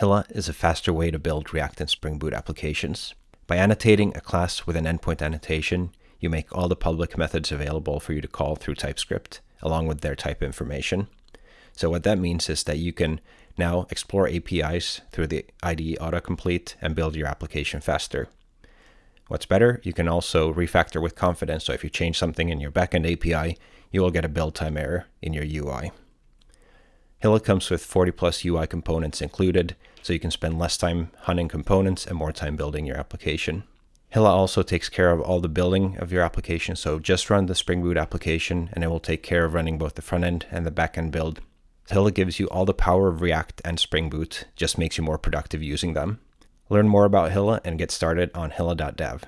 Hilla is a faster way to build React and Spring Boot applications. By annotating a class with an endpoint annotation, you make all the public methods available for you to call through TypeScript, along with their type information. So what that means is that you can now explore APIs through the IDE autocomplete and build your application faster. What's better, you can also refactor with confidence. So if you change something in your backend API, you will get a build time error in your UI. Hilla comes with 40 plus UI components included, so you can spend less time hunting components and more time building your application. Hilla also takes care of all the building of your application, so just run the Spring Boot application and it will take care of running both the front end and the back end build. Hilla gives you all the power of React and Spring Boot, just makes you more productive using them. Learn more about Hilla and get started on hilla.dev.